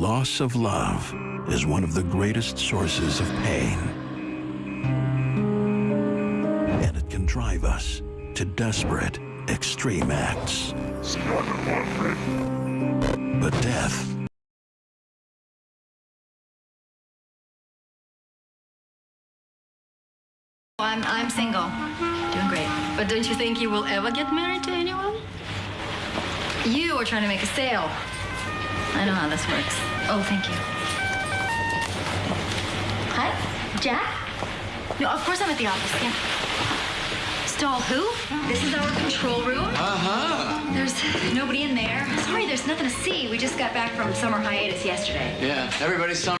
loss of love is one of the greatest sources of pain. And it can drive us to desperate, extreme acts. But death I'm, I'm single. Doing great. But don't you think you will ever get married to anyone? You are trying to make a sale. I know how this works. Oh, thank you. Hi, Jack? No, of course I'm at the office, yeah. Stall who? This is our control room. Uh-huh. There's nobody in there. Sorry, there's nothing to see. We just got back from summer hiatus yesterday. Yeah, everybody's summer